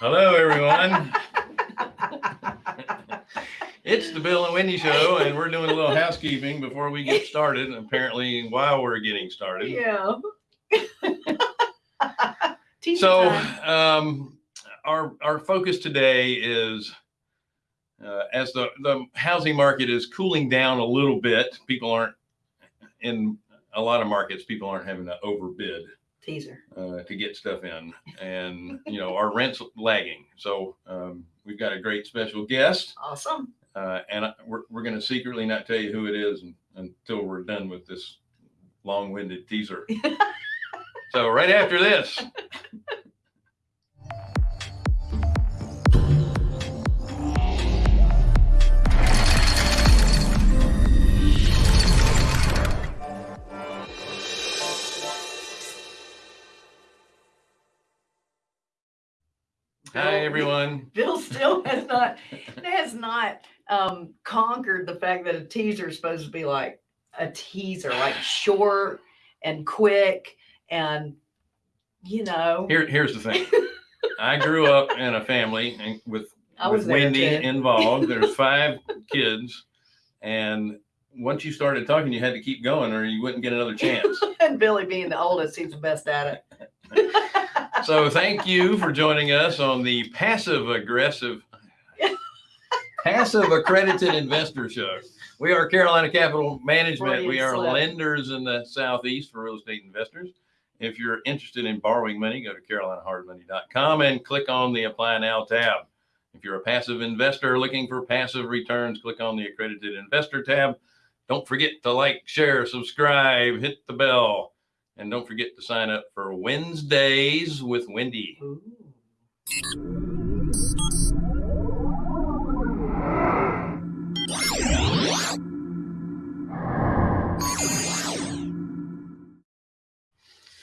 Hello, everyone. it's the Bill and Wendy Show, and we're doing a little housekeeping before we get started. And apparently, while we're getting started. Yeah. So, um, our our focus today is uh, as the the housing market is cooling down a little bit. People aren't in a lot of markets. People aren't having to overbid teaser. uh, to get stuff in, and you know our rents lagging. So um, we've got a great special guest, Awesome. uh, and I- we're we're going to secretly not tell you who it is un- until we're done with this long-winded teaser. so right after this. Hi everyone. Bill still has not has not um conquered the fact that a teaser is supposed to be like a teaser, like short and quick and you know Here here's the thing. I grew up in a family and with I with Wendy involved. There's five kids, and once you started talking, you had to keep going, or you wouldn't get another chance. and Billy being the oldest, he's the best at it. So thank you for joining us on the passive aggressive, passive accredited investor show. We are Carolina Capital Management. We are slip. lenders in the southeast for real estate investors. If you're interested in borrowing money, go to carolinahardmoney.com and click on the Apply Now tab. If you're a passive investor looking for passive returns, click on the Accredited Investor tab. Don't forget to like, share, subscribe, hit the bell, and don't forget to sign up for Wednesdays with Wendy. Ooh.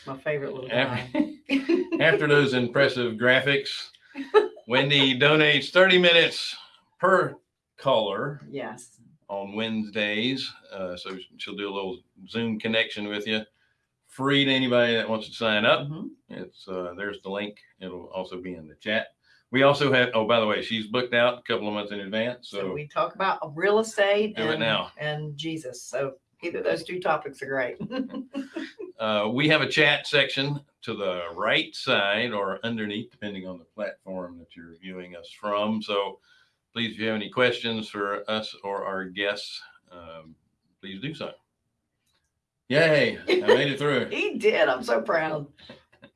My favorite little guy. After, after those impressive graphics, Wendy donates 30 minutes per caller yes. on Wednesdays. Uh, so she'll do a little Zoom connection with you. Free to anybody that wants to sign up. Mhm. It's uh, there's the link. It'll also be in the chat. We also have. Oh, by the way, she's booked out a couple of months in advance. So, So, we talk about real estate Do it and, now. and Jesus. So either those two topics are great. uh, we have a chat section to the right side or underneath, depending on the platform that you're viewing us from. So, please, if you have any questions for us or our guests, um, please do so. Yay! I made it through. he did. I'm so proud.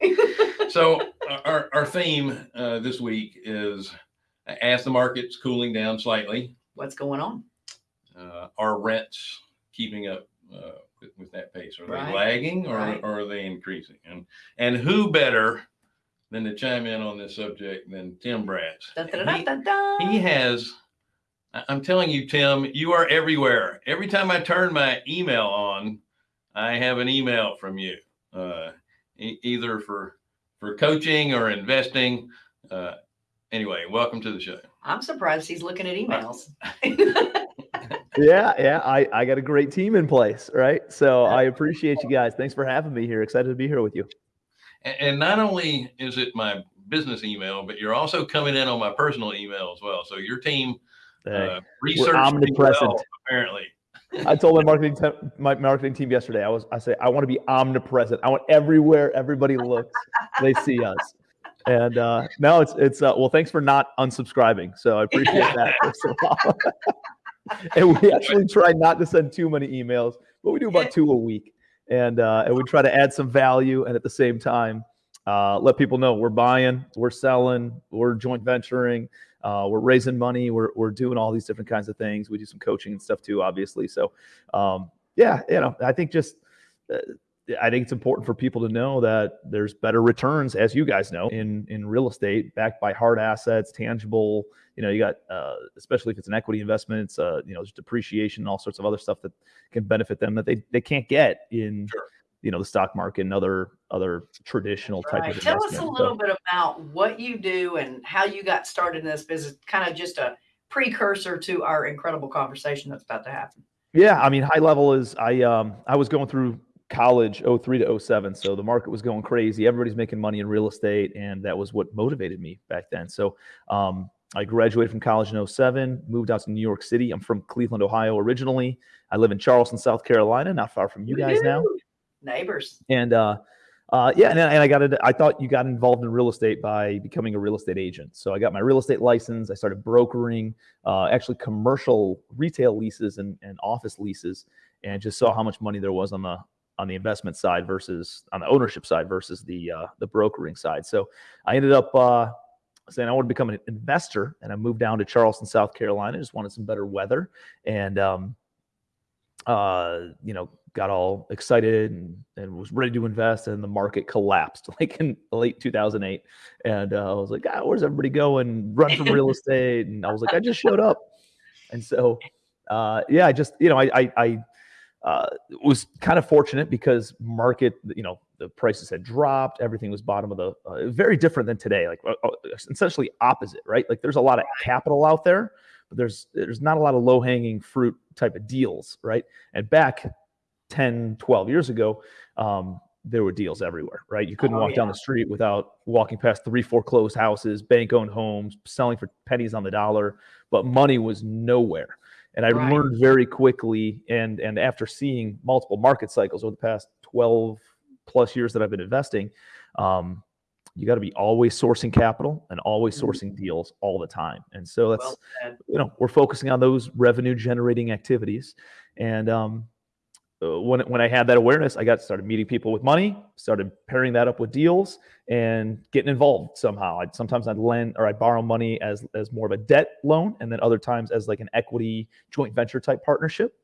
so our, our theme uh, this week is as the market's cooling down slightly, What's going on? uh, are rents keeping up uh, with, with that pace? Are Right, they lagging or, right. or are they increasing? And and who better than to chime in on this subject than Tim Bratz? Da, da, da, he- he has i'm telling you tim you are everywhere every time i turn my email on i have an email from you uh, e- either for for coaching or investing uh, anyway welcome to the show I'm surprised he's looking at emails. Yeah, yeah. I, I got a great team in place, right? So I appreciate you guys. Thanks for having me here. Excited to be here with you. A- and, not only is it my business email but you're also coming in on my personal email as well so your team Hey, uh, researched me omnipresent. well, apparently I told my marketing te- my marketing team yesterday. I was I say I want to be omnipresent. I want everywhere everybody looks, they see us. And uh, no, it's it's uh, well. Thanks for not unsubscribing. So I appreciate that. First of all. and we actually try not to send too many emails, but we do about two a week. And uh, and we try to add some value, and at the same time, uh, let people know we're buying, we're selling, we're joint venturing, uh, we're raising money, we're we're doing all these different kinds of things. We do some coaching and stuff too, obviously. So um, yeah, you know, I think just uh, I think it's important for people to know that there's better returns, as you guys know, in in real estate, backed by hard assets, tangible. You know, you got uh, especially if it's an equity investment, it's uh, you know, just depreciation, and all sorts of other stuff that can benefit them that they they can't get in Sure. You know the stock market and other other traditional type Right. of Tell us a So- little bit about what you do and how you got started in this business, kind of just a precursor to our incredible conversation that's about to happen. Yeah, I mean, high level is I um I was going through college 03 to 07 so the market was going crazy everybody's making money in real estate and that was what motivated me back then so um, i graduated from college in 07 moved out to new york city i'm from cleveland ohio originally i live in charleston south carolina not far from you guys now. Neighbors. and uh, uh, yeah, and, and I got it. I thought you got involved in real estate by becoming a real estate agent. So I got my real estate license. I started brokering, uh, actually commercial retail leases and, and office leases, and just saw how much money there was on the on the investment side versus on the ownership side versus the uh, the brokering side. So I ended up uh, saying I want to become an investor, and I moved down to Charleston, South Carolina. Just wanted some better weather, and um, uh, you know, got all excited and, and was ready to invest, and the market collapsed like in late 2008. And uh, I was like, ah, where's everybody going? Run from real estate. And I was like, I just showed up. And so, uh, yeah, I just, you know, I, I, I uh, was kind of fortunate because market, you know, the prices had dropped. Everything was bottom of the, uh, very different than today. Like uh, uh, essentially opposite, right? Like there's a lot of capital out there, but there's there's not a lot of low hanging fruit type of deals, right? And back 10, 12 years ago, um, there were deals everywhere, right? You couldn't Oh, walk down the street without walking past three foreclosed houses, bank owned homes, selling for pennies on the dollar, but money was nowhere. And I Right. learned very quickly, and and after seeing multiple market cycles over the past 12 plus years that I've been investing, um, you got to be always sourcing capital and always Mhm. sourcing deals all the time. And so that's Well you know we're focusing on those revenue generating activities and um uh, when when I had that awareness, I got started meeting people with money, started pairing that up with deals, and getting involved somehow. I'd sometimes I'd lend or I'd borrow money as as more of a debt loan, and then other times as like an equity joint venture type partnership,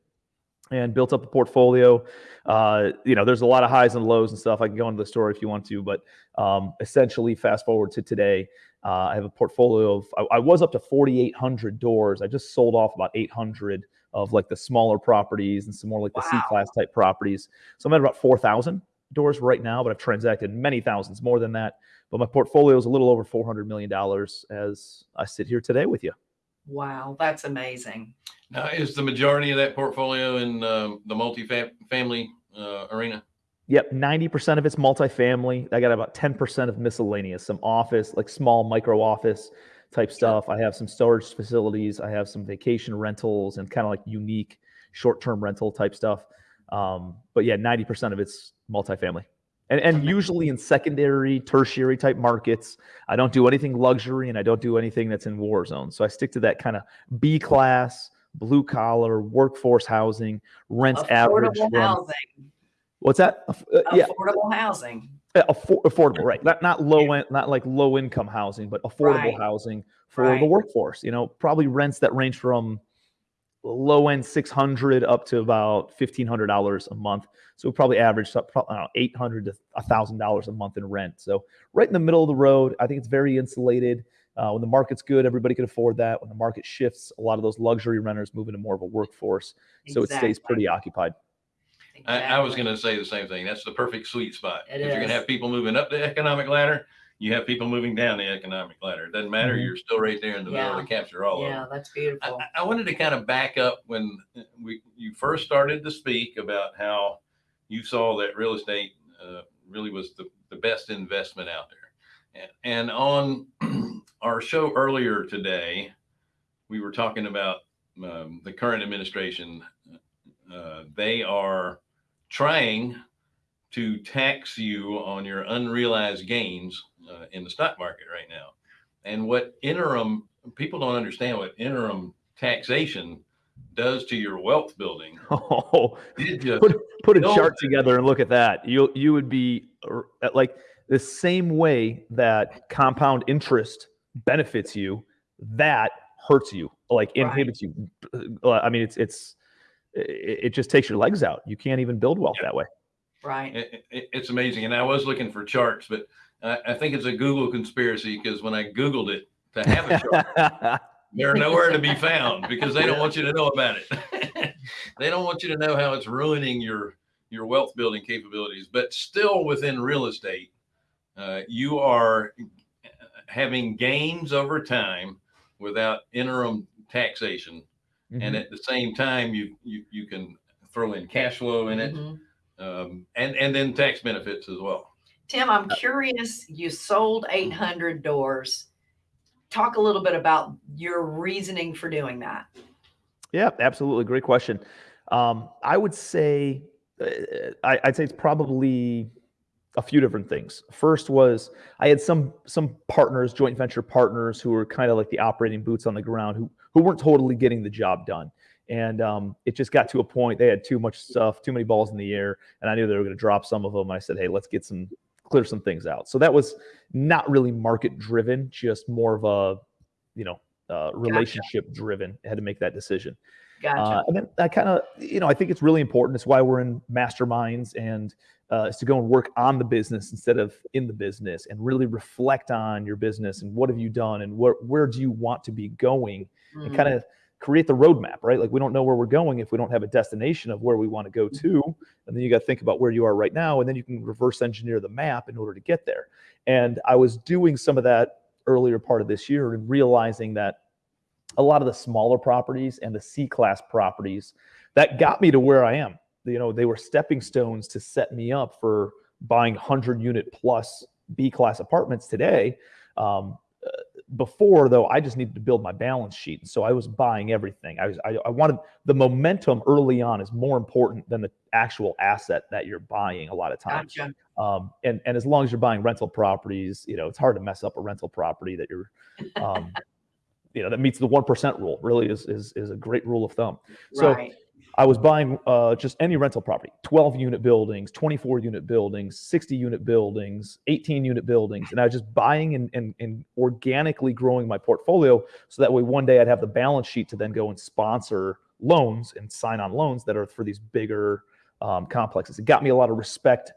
and built up a portfolio. Uh, you know, there's a lot of highs and lows and stuff. I can go into the story if you want to, but um, essentially, fast forward to today, uh, I have a portfolio of. I, I was up to 4,800 doors. I just sold off about 800 of like the smaller properties and some more like the C class type properties. So I'm at about 4,000 doors right now, but I've transacted many thousands more than that. But my portfolio is a little over 400 million dollars as I sit here today with you. Wow, that's amazing. Now, is the majority of that portfolio in um, the multi-family uh, arena? Yep, 90% of it's multifamily. I got about 10% of miscellaneous, some office, like small micro office type stuff. I have some storage facilities. I have some vacation rentals and kind of like unique short term rental type stuff. Um, but yeah, 90% of it's multifamily. And, and usually in secondary, tertiary type markets, I don't do anything luxury and I don't do anything that's in war zones. So I stick to that kind of B class, blue collar, workforce housing, rents average. Affordable from- housing. What's that? Uh, yeah, Affordable housing. uh, affor- affordable, right? Not not low end, not like low income housing, but affordable Right. housing for the workforce. You know, probably rents that range from low end six hundred up to about fifteen hundred dollars a month. So we probably average up probably eight hundred to thousand dollars a month in rent. So right in the middle of the road. I think it's very insulated. Uh, when the market's good, everybody can afford that. When the market shifts, a lot of those luxury renters move into more of a workforce, so it stays pretty occupied. I, I was going to say the same thing. That's the perfect sweet spot. It if you're going to have people moving up the economic ladder, you have people moving down the economic ladder. It doesn't matter. Mhm. You're still right there in the middle Yeah. to capture all of Yeah, that's beautiful. I- I wanted to kind of back up when we you first started to speak about how you saw that real estate uh, really was the, the best investment out there. And, and on our show earlier today, we were talking about um, the current administration. Uh, they are trying to tax you on your unrealized gains uh, in the stock market right now. And what interim people don't understand what interim taxation does to your wealth building. Oh, just put put a No. chart together and look at that. You you would be at like the same way that compound interest benefits you, that hurts you, like Right. inhibits you. Uh, I mean, it's it's it, it just takes your legs out. You can't even build wealth that way. Right. it, it- it's amazing. And I was looking for charts, but I, I think it's a Google conspiracy because when I Googled it to have a chart, they're nowhere to be found because they don't want you to know about it. they don't want you to know how it's ruining your your wealth building capabilities. But still, within real estate, uh, you are having gains over time without interim taxation, Mhm. and at the same time, you you you can throw in cash flow in it. Mhm. um, and and then tax benefits as well. Tim, I'm curious, you sold 800 doors. Talk a little bit about your reasoning for doing that. Yeah, absolutely. Great question. Um, I would say, uh, I, I'd say it's probably a few different things. First was I had some some partners, joint venture partners, who were kind of like the operating boots on the ground, who who weren't totally getting the job done, and um, it just got to a point they had too much stuff, too many balls in the air, and I knew they were going to drop some of them. I said, hey, let's get some clear some things out. So that was not really market driven, just more of a you know uh, relationship driven. I had to make that decision. Gotcha. Uh, and then I kind of, you know, I think it's really important. It's why we're in masterminds and uh, is to go and work on the business instead of in the business and really reflect on your business and what have you done and where, where do you want to be going and Mm, kind of create the roadmap, right? Like we don't know where we're going if we don't have a destination of where we want to go to. And then you got to think about where you are right now. And then you can reverse engineer the map in order to get there. And I was doing some of that earlier part of this year and realizing that a lot of the smaller properties and the C class properties that got me to where I am. You know, they were stepping stones to set me up for buying 100 unit plus B class apartments today. Um, before though, I just needed to build my balance sheet, and so I was buying everything. I was I, I wanted the momentum early on is more important than the actual asset that you're buying. A lot of times, Gotcha. um, and and as long as you're buying rental properties, you know it's hard to mess up a rental property that you're, um, you know, that meets the one percent rule. Really is is is a great rule of thumb. So right. I was buying uh, just any rental property, 12 unit buildings, 24 unit buildings, 60 unit buildings, 18 unit buildings. And I was just buying and, and, and organically growing my portfolio so that way one day I'd have the balance sheet to then go and sponsor loans and sign on loans that are for these bigger um, complexes. It got me a lot of respect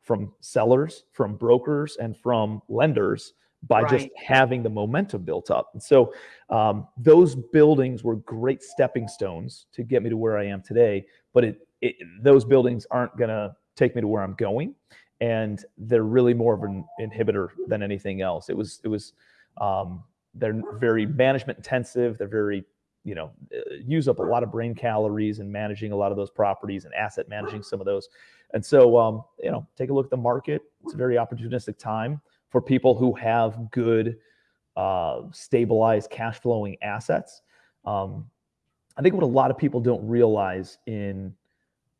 from sellers, from brokers, and from lenders by just having the momentum built up. And so um, those buildings were great stepping stones to get me to where I am today. But it, it those buildings aren't going to take me to where I'm going, and they're really more of an inhibitor than anything else. It was it was um, they're very management intensive. They're very you know uh, use up a lot of brain calories in managing a lot of those properties and asset managing some of those. And so um, you know take a look at the market. It's a very opportunistic time for people who have good uh, stabilized cash flowing assets. Um, I think what a lot of people don't realize in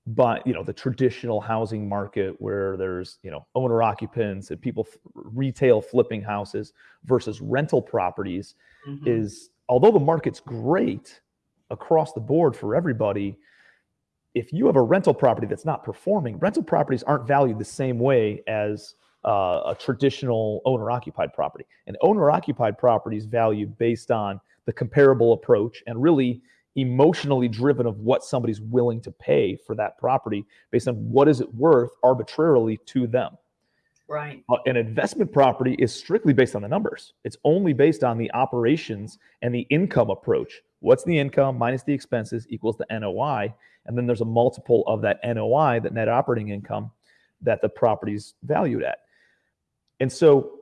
but you know the traditional housing market where there's you know owner occupants and people retail flipping houses versus rental properties Mhm. is although the market's great across the board for everybody if you have a rental property that's not performing rental properties aren't valued the same way as uh, a traditional owner occupied property and owner occupied properties valued based on the comparable approach and really emotionally driven of what somebody's willing to pay for that property based on what is it worth arbitrarily to them Right. uh, an investment property is strictly based on the numbers. It's only based on the operations and the income approach. What's the income minus the expenses equals the NOI. And then there's a multiple of that NOI, that net operating income, that the property's valued at. And so,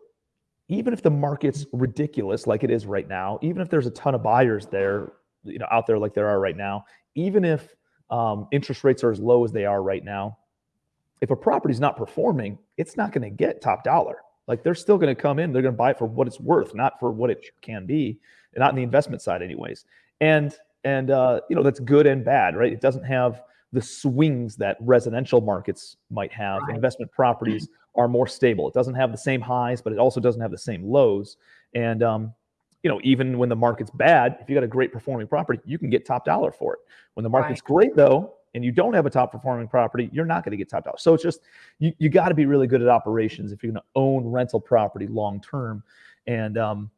even if the market's ridiculous like it is right now, even if there's a ton of buyers there, you know, out there like there are right now, even if um, interest rates are as low as they are right now, if a property's not performing, it's not going to get top dollar. Like they're still going to come in, they're going to buy it for what it's worth, not for what it can be, not in the investment side, anyways. And and uh, you know that's good and bad, right? It doesn't have the swings that residential markets might have. Right. Investment properties are more stable. It doesn't have the same highs, but it also doesn't have the same lows. And um, you know, even when the market's bad, if you got a great performing property, you can get top dollar for it. When the market's great, though, and you don't have a top performing property, you're not going to get top dollar. So it's just you, you got to be really good at operations if you're going to own rental property long term. And um,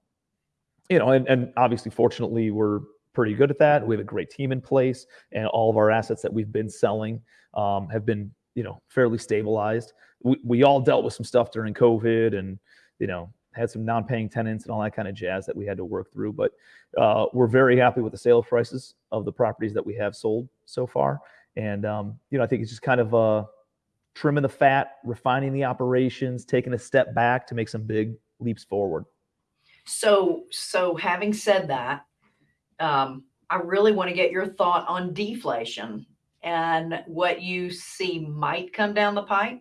you know, and, and obviously, fortunately, we're pretty good at that. We have a great team in place, and all of our assets that we've been selling um, have been you know fairly stabilized. We, we all dealt with some stuff during COVID, and you know had some non-paying tenants and all that kind of jazz that we had to work through. But uh, we're very happy with the sales prices of the properties that we have sold so far. And um, you know, I think it's just kind of uh, trimming the fat, refining the operations, taking a step back to make some big leaps forward. So, so having said that, um, I really want to get your thought on deflation and what you see might come down the pipe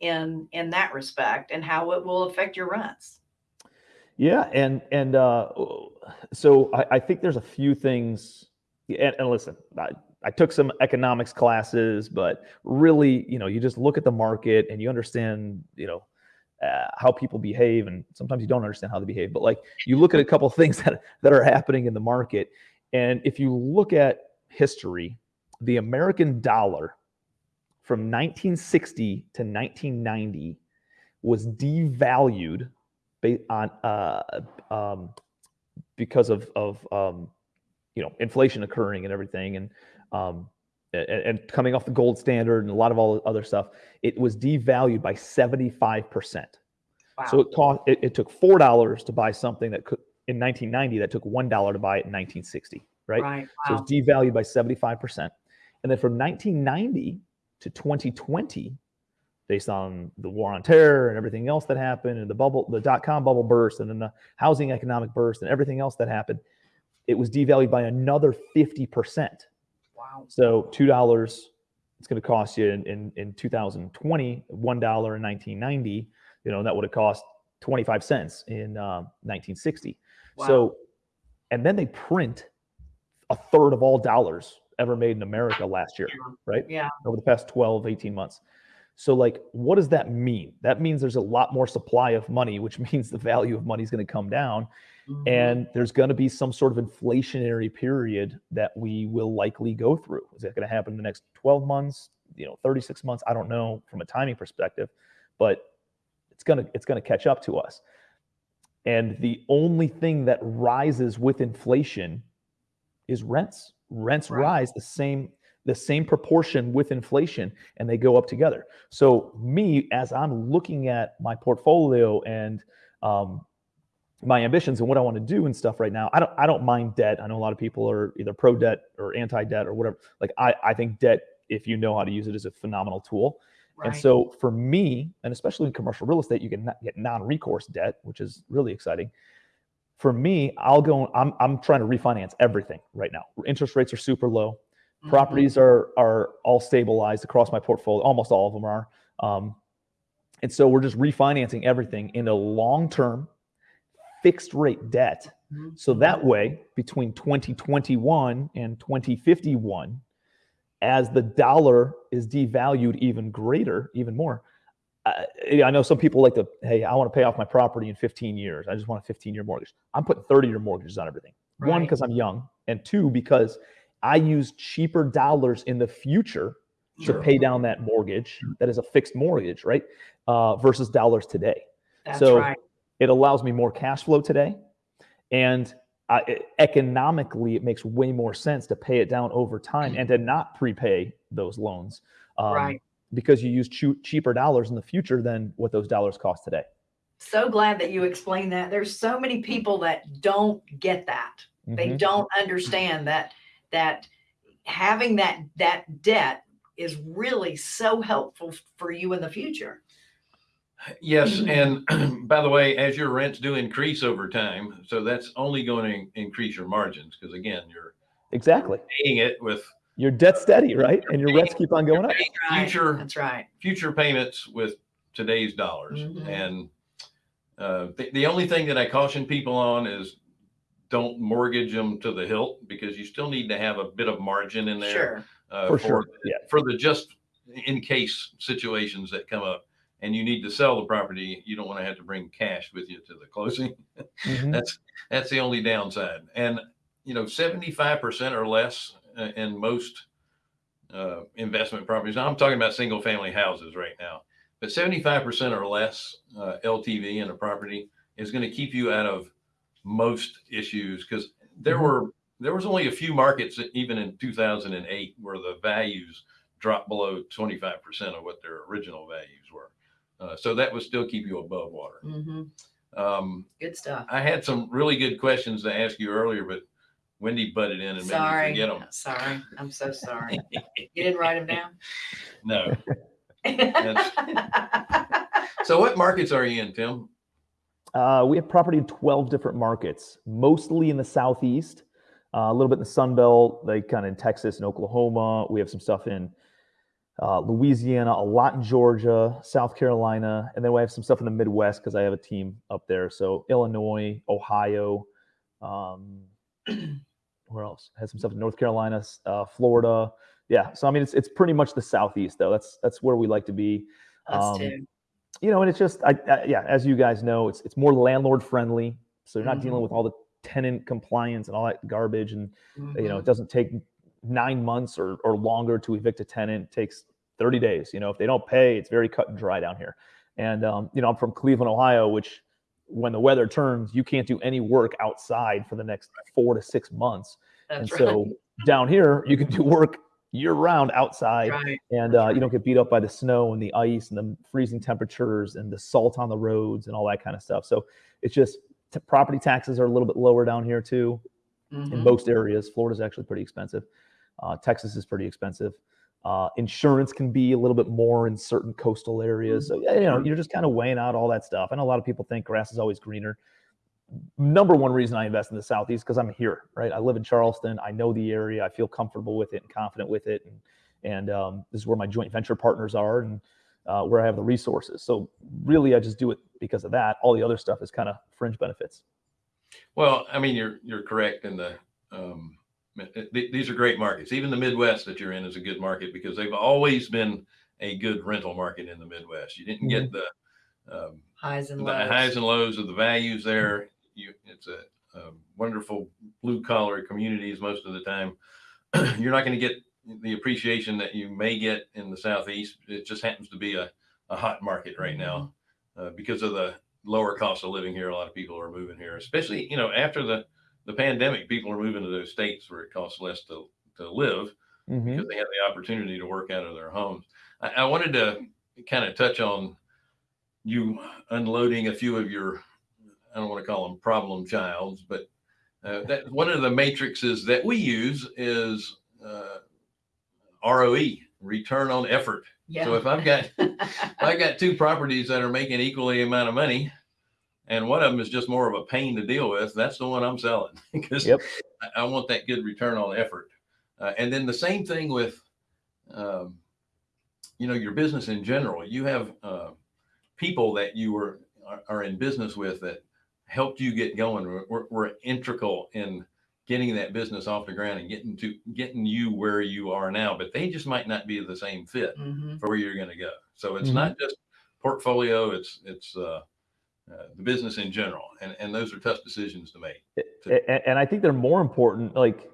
in in that respect and how it will affect your rents. Yeah, and and uh, so I, I think there's a few things. And, and listen, I, I took some economics classes, but really, you know, you just look at the market and you understand, you know, uh, how people behave, and sometimes you don't understand how they behave. But like, you look at a couple things that that are happening in the market, and if you look at history, the American dollar from 1960 to 1990 was devalued on uh, um, because of of um, you know inflation occurring and everything, and um, and, and coming off the gold standard and a lot of all the other stuff, it was devalued by seventy five percent. Wow. So it cost it, it took four dollars to buy something that could in 1990 that took one dollar to buy it in 1960, right? right. So Wow. it's devalued by 75 percent, and then from 1990 to 2020, based on the war on terror and everything else that happened, and the bubble, the dot com bubble burst, and then the housing economic burst, and everything else that happened, it was devalued by another 50 percent. wow. So two dollars, it's going to cost you in, in in 2020 one dollar in 1990. You know that would have cost 25 cents in um, 1960. Wow. So, and then they print a third of all dollars ever made in America last year, right? Yeah. Over the past 12, 18 months. So, like, what does that mean? That means there's a lot more supply of money, which means the value of money is going to come down Mhm. and there's going to be some sort of inflationary period that we will likely go through. Is that going to happen in the next 12 months, you know, 36 months? I don't know from a timing perspective, but it's going to it's going to catch up to us. And the only thing that rises with inflation is rents. Rents Right. rise the same the same proportion with inflation and they go up together. So me as I'm looking at my portfolio and um, my ambitions and what I want to do and stuff right now. I don't I don't mind debt. I know a lot of people are either pro debt or anti debt or whatever. Like I I think debt if you know how to use it is a phenomenal tool. And so for me, and especially in commercial real estate, you can get non-recourse debt, which is really exciting. For me, I'll go I'm I'm trying to refinance everything right now. Interest rates are super low Mhm. properties are are all stabilized across my portfolio almost all of them are um, and so we're just refinancing everything in a long-term fixed rate debt Mhm. so that way between 2021 and 2051 as the dollar is devalued even greater even more uh, i know some people like to hey i want to pay off my property in 15 years. I just want a 15 year mortgage. I'm putting 30 year mortgages on everything. One because i'm young and two because i use cheaper dollars in the future to pay down that mortgage that is a fixed mortgage right uh, versus dollars today. That's so right. it allows me more cash flow today and uh, it- economically it makes way more sense to pay it down over time and to not prepay those loans um, Right. Because you use choo- cheaper dollars in the future than what those dollars cost today So glad that you explained that. There's so many people that don't get that. They Mhm. don't understand that that having that that debt is really so helpful for you in the future. Yes, and by the way, as your rents do increase over time, so that's only going to increase your margins because again, you're exactly paying it with your debt steady right and your rents keep on going up Right. Future- That's right. future payments with today's dollars. Mhm. And uh, the, the only thing that I caution people on is don't mortgage them to the hilt because you still need to have a bit of margin in there Sure. uh, for sure yeah for the just in case situations that come up and you need to sell the property you don't want to have to bring cash with you to the closing Mhm. that's that's the only downside and you know 75% or less in most uh, investment properties now i'm talking about single family houses right now but 75% or less uh, ltv in a property is going to keep you out of most issues because there Mhm. were there was only a few markets even in 2008 where the values dropped below 25% of what their original values were uh, so that would still keep you above water hmm um, Good stuff. I had some really good questions to ask you earlier, but Wendy butted in and made me Sorry. forget them. Sorry. I'm so sorry. You didn't write them down? No. So what markets are you in, Tim? Uh, we have property in 12 different markets, mostly in the southeast. Uh, a little bit in the Sun Belt, like kind of in Texas and Oklahoma. We have some stuff in uh, Louisiana, a lot in Georgia, South Carolina, and then we have some stuff in the Midwest because I have a team up there. So Illinois, Ohio, um, where else? Had some stuff in North Carolina, uh, Florida. Yeah. So I mean, it's it's pretty much the Southeast though. That's that's where we like to be. Um, too. You know, and it's just, I, I, yeah, as you guys know, it's it's more landlord friendly. So you're not dealing Mhm. with all the tenant compliance and all that garbage, and you know, it doesn't take nine months or, or longer to evict a tenant. It takes 30 days. You know, if they don't pay, it's very cut and dry down here. And, um, you know, I'm from Cleveland, Ohio, which when the weather turns, you can't do any work outside for the next four to six months. and That's so down here, you can do work year round outside right. and That's uh, you don't get beat up by the snow and the ice and the freezing temperatures and the salt on the roads and all that kind of stuff. So it's just t- property taxes are a little bit lower down here too in Mhm. most areas. Florida's actually pretty expensive. Uh, Texas is pretty expensive. Uh, insurance can be a little bit more in certain coastal areas. So you know, you're just kind of weighing out all that stuff. I know a lot of people think grass is always greener. Number one reason I invest in the Southeast because I'm here, right? I live in Charleston. I know the area. I feel comfortable with it and confident with it, and and um, this is where my joint venture partners are and uh, where I have the resources. So really, I just do it because of that. All the other stuff is kind of fringe benefits. Well, I mean, you're you're correct in the. Um, these are great markets. Even the Midwest that you're in is a good market because they've always been a good rental market in the Midwest. You didn't get the um, highs and the lows. highs and lows of the values there. You, it's a, a wonderful blue collar communities most of the time. You're not going to get the appreciation that you may get in the southeast. It just happens to be a, a hot market right now uh, because of the lower cost of living here. A lot of people are moving here, especially you know after the the pandemic. People are moving to those states where it costs less to to live Mhm. because they have the opportunity to work out of their homes. I, I wanted to kind of touch on you unloading a few of your, I don't want to call them problem childs, but uh, that one of the matrices that we use is uh, ROE, return on effort. Yeah. So if I've got if I've got two properties that are making equally amount of money, and one of them is just more of a pain to deal with, that's the one I'm selling because Yep. I, I want that good return on effort. Uh, and then the same thing with, um, you know, your business in general. You have uh, people that you were are, are in business with that helped you get going. Were, were, were integral in getting that business off the ground and getting to getting you where you are now. But they just might not be the same fit Mhm. for where you're going to go. So it's Mhm. not just portfolio; it's it's uh, uh, the business in general, and and those are tough decisions to make. A- a- and I think they're more important. Like,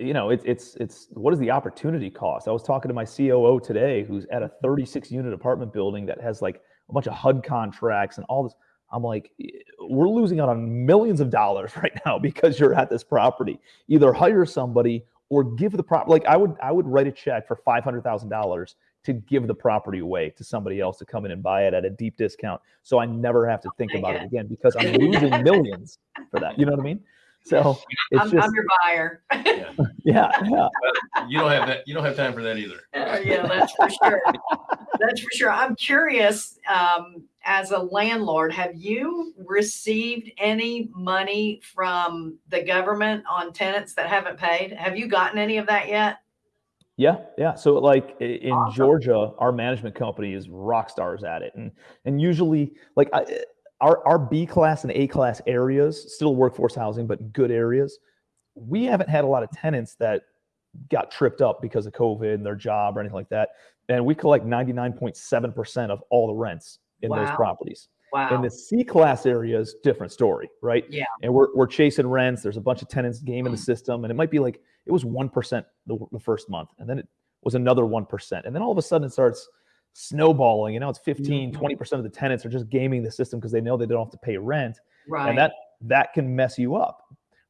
you know, it's it's it's what is the opportunity cost? I was talking to my COO today, who's at a 36 unit apartment building that has like a bunch of HUD contracts and all this. I'm like, we're losing out on millions of dollars right now because you're at this property. Either hire somebody or give the prop. Like, I would I would write a check for five hundred thousand dollars to give the property away to somebody else to come in and buy it at a deep discount, so I never have to think dang about it it. again because I'm losing millions for that. You know what I mean? So it's I'm, just I'm your buyer. yeah, yeah. But you don't have that. You don't have time for that either. Uh, yeah, that's for sure. That's for sure. I'm curious, um, as a landlord, have you received any money from the government on tenants that haven't paid? Have you gotten any of that yet? Yeah, yeah. So like in Awesome. Georgia, our management company is rock stars at it, and and usually like I, our our B class and A class areas, still workforce housing, but good areas. We haven't had a lot of tenants that got tripped up because of COVID and their job or anything like that, and we collect ninety nine point seven percent of all the rents in those properties. In Wow. the C class areas, different story, right? Yeah. And we're, we're chasing rents. There's a bunch of tenants gaming the Mm. system, and it might be like it was one percent the, the first month, and then it was another one percent, and then all of a sudden it starts snowballing. You know, it's 15, Mhm. 20 percent of the tenants are just gaming the system because they know they don't have to pay rent, Right. and that that can mess you up.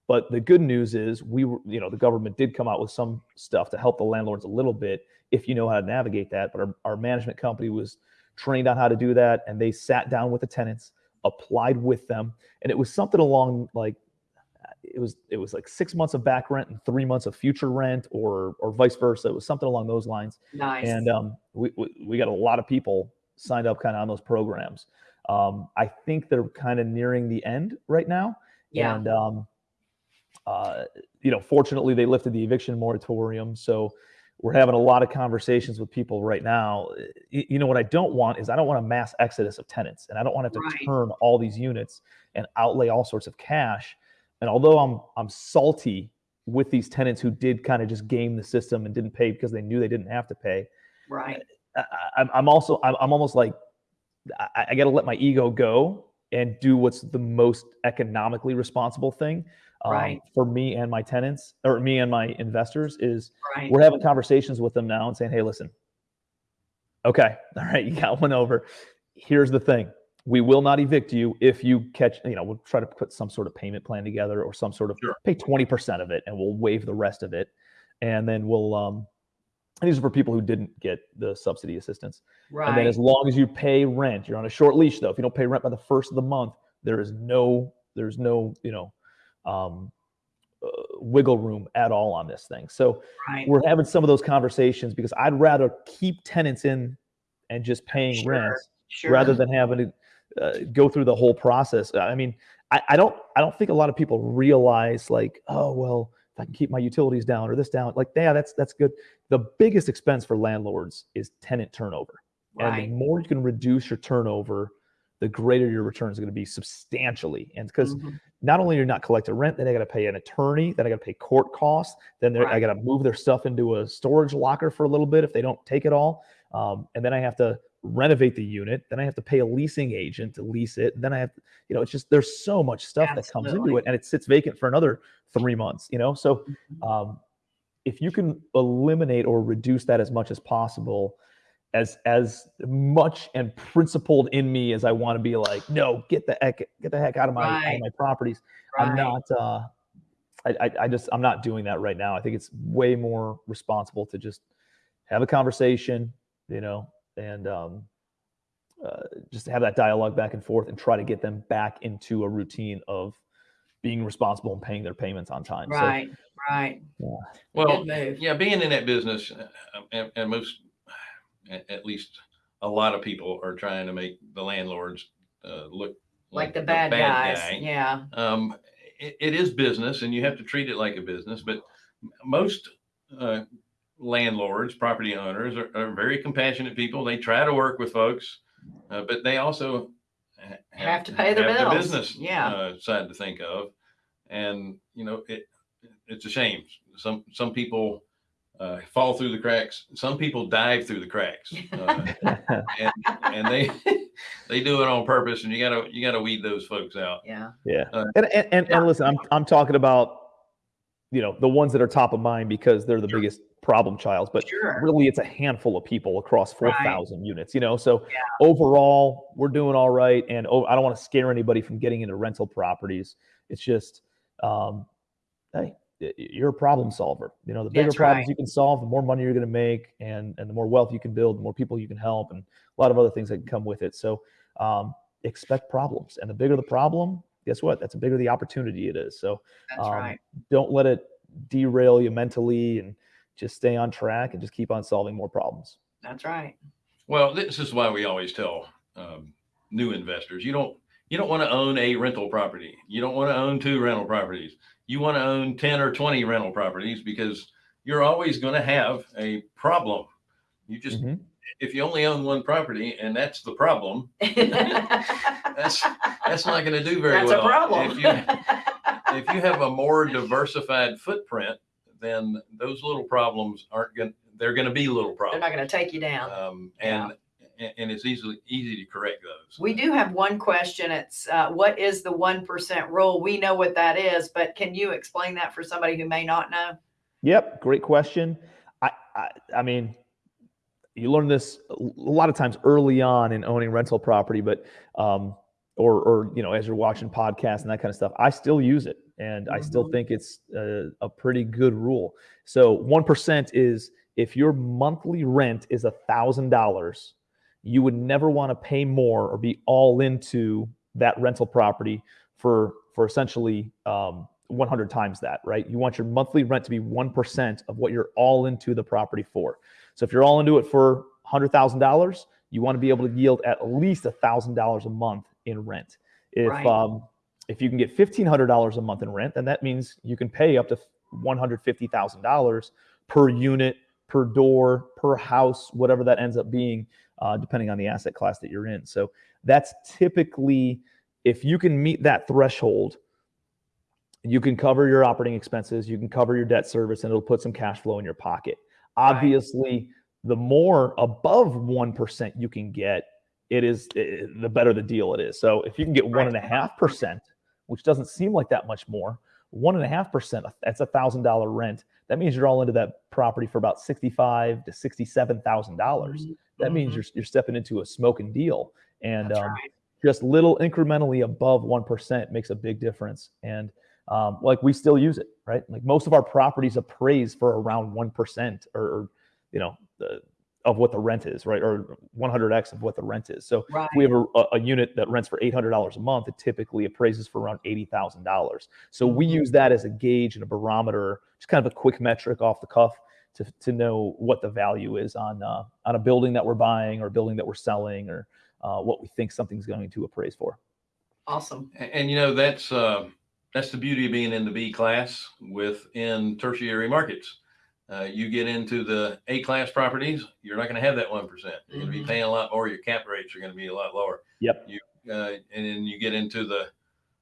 But the good news is we were, you know, the government did come out with some stuff to help the landlords a little bit if you know how to navigate that. But our, our management company was trained on how to do that, and they sat down with the tenants, applied with them, and it was something along like it was it was like six months of back rent and three months of future rent, or or vice versa. It was something along those lines nice. and um, we, we we got a lot of people signed up kind of on those programs. Um, I think they're kind of nearing the end right now, yeah. and um, uh, you know, fortunately, they lifted the eviction moratorium, so we're having a lot of conversations with people right now. You know, what I don't want is I don't want a mass exodus of tenants, and I don't want to have to Right. turn all these units and outlay all sorts of cash. And although I'm I'm salty with these tenants who did kind of just game the system and didn't pay because they knew they didn't have to pay, Right. I, I'm also I'm, I'm almost like I, I got to let my ego go and do what's the most economically responsible thing um, Right. for me and my tenants or me and my investors is Right. we're having conversations with them now and saying hey listen okay all right you got one over here's the thing we will not evict you if you catch you know we'll try to put some sort of payment plan together or some sort of Sure. pay 20% of it and we'll waive the rest of it and then we'll um and these are for people who didn't get the subsidy assistance Right. and then as long as you pay rent, you're on a short leash though. If you don't pay rent by the first of the month, there is no there's no, you know, um, uh, wiggle room at all on this thing. So right. we're having some of those conversations because I'd rather keep tenants in and just paying Sure, rent Sure. rather than having to uh, go through the whole process. I mean, I, I don't I don't think a lot of people realize like, oh well, I can keep my utilities down or this down, like yeah, that's that's good. The biggest expense for landlords is tenant turnover. Right. And right. the more you can reduce your turnover, the greater your return is going to be substantially. And because Mhm. not only you're not collecting rent, then I got to pay an attorney, then I got to pay court costs, then they're- I got to move their stuff into a storage locker for a little bit if they don't take it all, um, and then I have to renovate the unit. Then I have to pay a leasing agent to lease it. Then I have, you know, it's just there's so much stuff that comes into it, and it sits vacant for another three months. You know, so Mhm. um, if you can eliminate or reduce that as much as possible as as much and principled in me as i want to be like no get the heck get the heck out of my out of my properties i'm not uh I, I i just i'm not doing that right now i think it's way more responsible to just have a conversation you know and um uh, just have that dialogue back and forth and try to get them back into a routine of being responsible and paying their payments on time so Right. Right. Well, yeah, being in that business, uh, and, and most, at, at least a lot of people are trying to make the landlords uh, look Like the bad, guys. guy. Yeah. Um, it, it is business, and you have to treat it like a business. But most uh, landlords, property owners, are, are very compassionate people. They try to work with folks, uh, but they also ha- Have to pay their have bills. business Yeah. uh, side to think of, and you know it. It's a shame. Some some people uh, fall through the cracks. Some people dive through the cracks, uh, and and they they do it on purpose. And you gotta you gotta weed those folks out. Yeah. Yeah. Uh, and, and, and, and listen, I'm, I'm talking about, you know, the ones that are top of mind because they're the Sure. biggest problem child, but Sure. really it's a handful of people across Right. 4,000 units, you know? So Yeah. overall we're doing all right. And oh, I don't want to scare anybody from getting into rental properties. It's just, um, Hey, you're a problem solver. You know, the bigger That's problems right. you can solve, the more money you're going to make and, and the more wealth you can build, the more people you can help and a lot of other things that can come with it. So, um, expect problems and the bigger the problem, guess what? That's the bigger the opportunity it is. So, That's um, right. don't let it derail you mentally and just stay on track and just keep on solving more problems. That's right. Well, this is why we always tell um, new investors you don't you don't want to own a rental property. You don't want to own two rental properties. You want to own 10 or 20 rental properties because you're always going to have a problem. You just Mhm. if you only own one property and that's the problem, that's that's not going to do very That's well. a problem. If you if you have a more diversified footprint, then those little problems aren't going to they're going to be little problems. They're not going to take you down. Um, and and and it's easily easy to correct those. We do have one question. It's uh, what is the 1% rule? We know what that is, but can you explain that for somebody who may not know? Yep, great question. I, I, I mean, you learn this a lot of times early on in owning rental property, but um, or or you know as you're watching podcasts and that kind of stuff. I still use it, and I still Mhm. think it's a, a pretty good rule. So one percent is if your monthly rent is a thousand dollars, you would never want to pay more or be all into that rental property for for essentially um, 100 times that, right? You want your monthly rent to be 1% of what you're all into the property for. So if you're all into it for $100,000, you want to be able to yield at least $1,000 a month in rent. If Right. um, if you can get fifteen hundred dollars a month in rent, then that means you can pay up to one hundred fifty thousand dollars per unit, per door, per house, whatever that ends up being, uh, depending on the asset class that you're in. So that's typically if you can meet that threshold, you can cover your operating expenses, you can cover your debt service, and it'll put some cash flow in your pocket. Obviously, the more above 1% you can get, it is eh, the better the deal it is. So if you can get one and a half percent, which doesn't seem like that much more, one and a half percent, that's a thousand dollar rent. That means you're all into that property for about sixty-five to sixty-seven thousand dollars. That means Mhm. you're you're stepping into a smoking deal, and um, right. just little incrementally above 1% makes a big difference. And um, like we still use it, right? Like most of our properties appraise for around 1% or, or you know, the, of what the rent is, right? Or 100x of what the rent is. So Right. we have a, a- a unit that rents for $800 a month, it typically appraises for around $80,000. So we Mhm. use that as a gauge and a barometer, just kind of a quick metric off the cuff to, to know what the value is on, uh, on a building that we're buying or a building that we're selling or uh, what we think something's going to appraise for. Awesome. And, and, you know, that's, uh, that's the beauty of being in the B class within tertiary markets. Uh, you get into the A class properties, you're not going to have that 1%. You're going to be Mhm. paying a lot more. Your cap rates are going to be a lot lower. Yep. You, uh, and then you get into the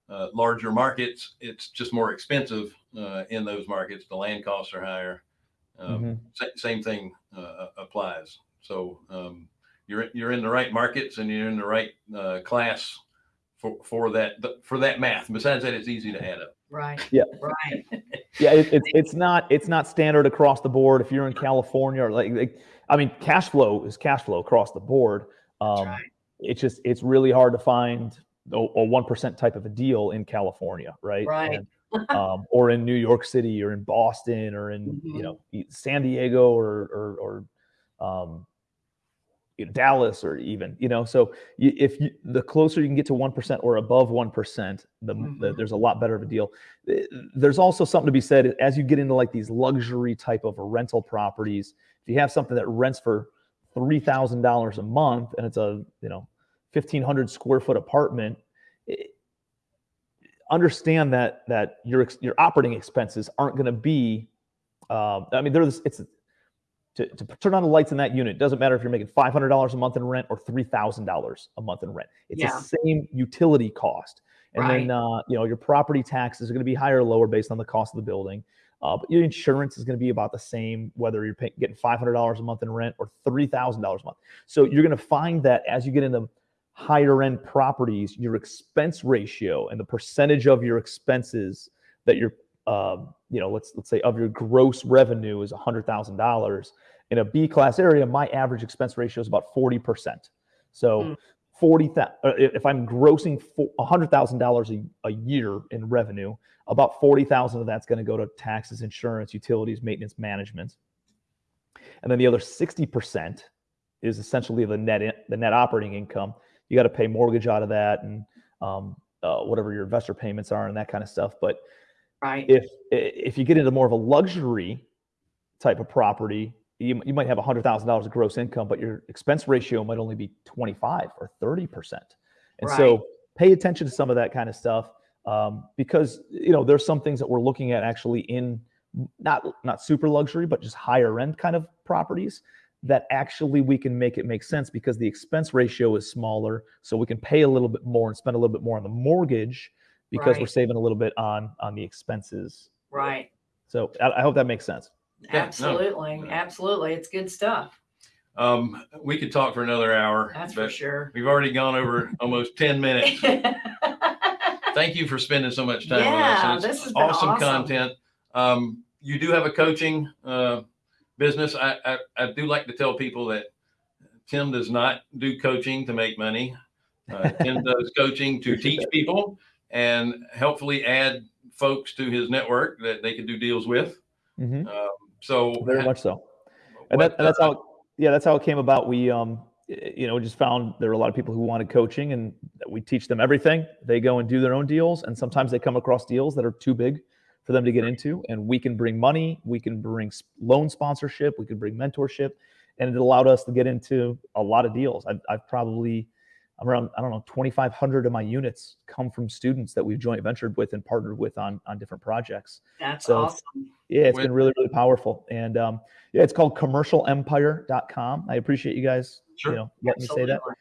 uh, larger markets, it's just more expensive uh, in those markets. The land costs are higher. Um, Mhm. sa- same thing uh, applies. So um, you're you're in the right markets and you're in the right uh, class for for that for that math. Besides that, it's easy to add up. Right. Yeah. Right. Yeah, it, it's it's not it's not standard across the board. If you're in California, or like, like I mean, cash flow is cash flow across the board. Um, right. It's just it's really hard to find a one percent type of a deal in California, right? Right. And, um, or in New York City, or in Boston, or in you Mhm. know e- San Diego, or or, or um, you know, Dallas, or even you know. So you, if you, the closer you can get to one percent or above one percent, the, the Mhm. there's a lot better of a deal. Eh, There's also something to be said as you get into like these luxury type of rental properties. If you have something that rents for three thousand dollars a month and it's a you know fifteen hundred square foot apartment, it, understand that that your your operating expenses aren't going to be. Um, I mean, there's it's to, to turn on the lights in that unit. Doesn't matter if you're making five hundred dollars a month in rent or three thousand dollars a month in rent. It's Yeah. the same utility cost. And then uh, you know your property taxes are going to be higher or lower based on the cost of the building. Uh, but your insurance is going to be about the same whether you're paying, getting five hundred dollars a month in rent or three thousand dollars a month. So you're going to find that as you get into higher end properties, your expense ratio and the percentage of your expenses that you're, um, you know, let's let's say of your gross revenue is hundred thousand dollars. In a B class area, my average expense ratio is about forty percent. So Mm. forty thousand. If I'm grossing hundred thousand dollars a year in revenue, about forty thousand of that's going to go to taxes, insurance, utilities, maintenance, management, and then the other sixty percent is essentially the net in, the net operating income. You got to pay mortgage out of that and um, uh, whatever your investor payments are and that kind of stuff. But Right. if if you get into more of a luxury type of property, you, you might have hundred thousand dollars of gross income, but your expense ratio might only be twenty five or thirty percent. And Right. so pay attention to some of that kind of stuff um, because you know there's some things that we're looking at actually in not not super luxury, but just higher end kind of properties that actually we can make it make sense because the expense ratio is smaller, so we can pay a little bit more and spend a little bit more on the mortgage because we're saving a little bit on on the expenses. Right. So I, I hope that makes sense. Yeah, no. Absolutely. Absolutely. It's good stuff. Um, we could talk for another hour. That's for sure. We've already gone over almost ten minutes. Thank you for spending so much time Yeah, with us. this It's has been awesome, awesome. content. Um, you do have a coaching uh, business. I, I I do like to tell people that Tim does not do coaching to make money. Uh, Tim does coaching to teach people and helpfully add folks to his network that they could do deals with. Mhm. Um, so Very much so. And, what, that, and that's how, yeah, that's how it came about. We, um, you know, we just found there were a lot of people who wanted coaching, and we teach them everything. They go and do their own deals, and sometimes they come across deals that are too big for them to get into. And we can bring money, we can bring loan sponsorship, we can bring mentorship, and it allowed us to get into a lot of deals. I've, I've probably I'm around, I don't know, 2,500 of my units come from students that we've joint ventured with and partnered with on, on different projects. That's So- awesome. Yeah, it's When- been really, really powerful. And um, yeah, it's called commercialempire.com. I appreciate you guys, Sure. you know, letting me say that. Absolutely.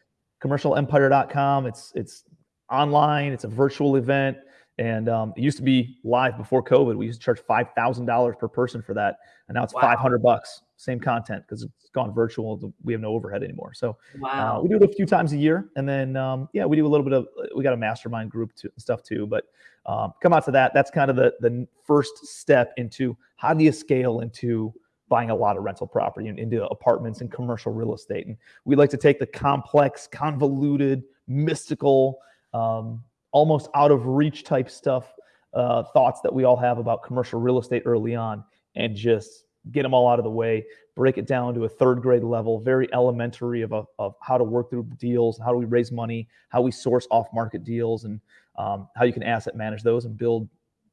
Commercialempire.com. It's it's online. It's a virtual event, and um, it used to be live before COVID. We used to charge five thousand dollars per person for that, and now it's Wow. five hundred bucks. Same content because it's gone virtual. We have no overhead anymore. So uh, we do it a few times a year, and then um, yeah, we do a little bit of. We got a mastermind group to, stuff too, but um, come out to that. That's kind of the the first step into how do you scale into buying a lot of rental property and into apartments and commercial real estate. And we like to take the complex, convoluted, mystical, um, almost out of reach type stuff, uh, thoughts that we all have about commercial real estate early on, and just get them all out of the way break it down to a third grade level, very elementary of, a, of how to work through deals, how do we raise money, how we source off market deals, and um, how you can asset manage those and build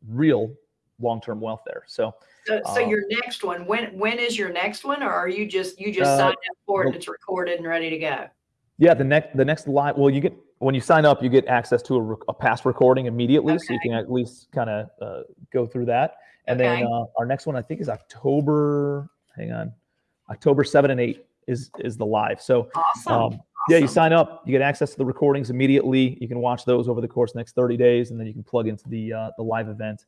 real long term wealth there. So, So, so uh, your next one, when, when is your next one? Or are you just, you just Uh, signed up for it and it's recorded and ready to go? yeah, the next the next live, well, you get when you sign up, you get access to a, a past recording immediately, so you can at least kind of uh, go through that. And then Okay. uh, our next one, I think, is October. Hang on, October seven and eight is is the live. So Awesome. Um, yeah, you sign up, you get access to the recordings immediately. You can watch those over the course of the next 30 days, and then you can plug into the uh, the live event,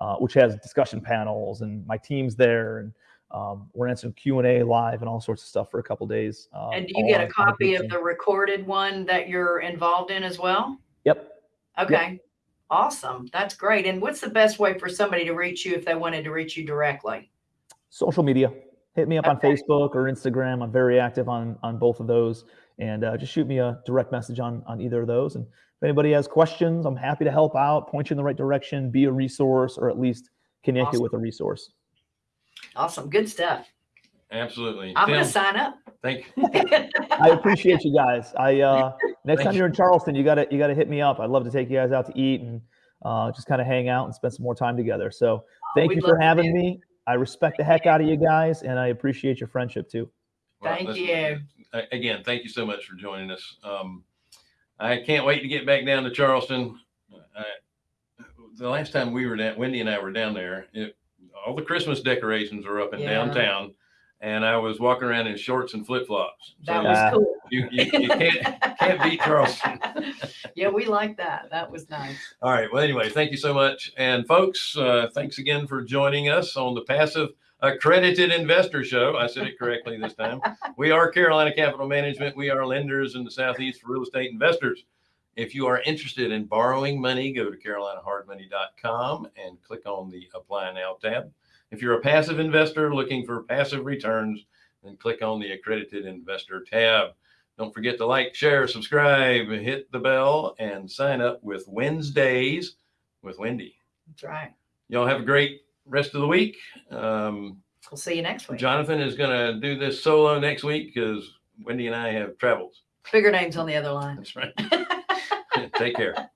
uh, which has discussion panels and my team's there, and um, we're answering Q and A live and all sorts of stuff for a couple days. Um, And do you get a copy of the recorded one that you're involved in as well? Yep. Okay. Awesome. That's great. And what's the best way for somebody to reach you if they wanted to reach you directly? Social media. Hit me up on Facebook or Instagram. I'm very active on on both of those, and uh, just shoot me a direct message on on either of those. And if anybody has questions, I'm happy to help out, point you in the right direction, be a resource, or at least connect you with a resource. Awesome. Good stuff. Absolutely. I'm going to sign up. thank you. I appreciate you guys. I uh next Thank time you. you're in Charleston, you gotta you gotta hit me up. I'd love to take you guys out to eat and uh just kind of hang out and spend some more time together. So thank we'd you for having me. I respect the heck out of you guys and I appreciate your friendship too. Well, Thank listen, you. Again, thank you so much for joining us. Um, I can't wait to get back down to Charleston. I, the last time we were down, Wendy and I were down there, it, all the Christmas decorations are up in Yeah. downtown, and I was walking around in shorts and flip flops. That Yeah. was cool. you, you, you can't can't beat Charleston. yeah, we like that. That was nice. All right. Well, anyway, thank you so much. And folks, uh, thanks again for joining us on the Passive Accredited Investor Show. I said it correctly this time. We are Carolina Capital Management. We are lenders in the Southeast for real estate investors. If you are interested in borrowing money, go to carolinahardmoney.com and click on the Apply Now tab. If you're a passive investor looking for passive returns, then click on the Accredited Investor tab. Don't forget to like, share, subscribe, hit the bell, and sign up with Wednesdays with Wendy. That's right. Y'all have a great rest of the week. Um, We'll see you next week. Jonathan is going to do this solo next week because Wendy and I have travels. Bigger names on the other line. That's right. Take care.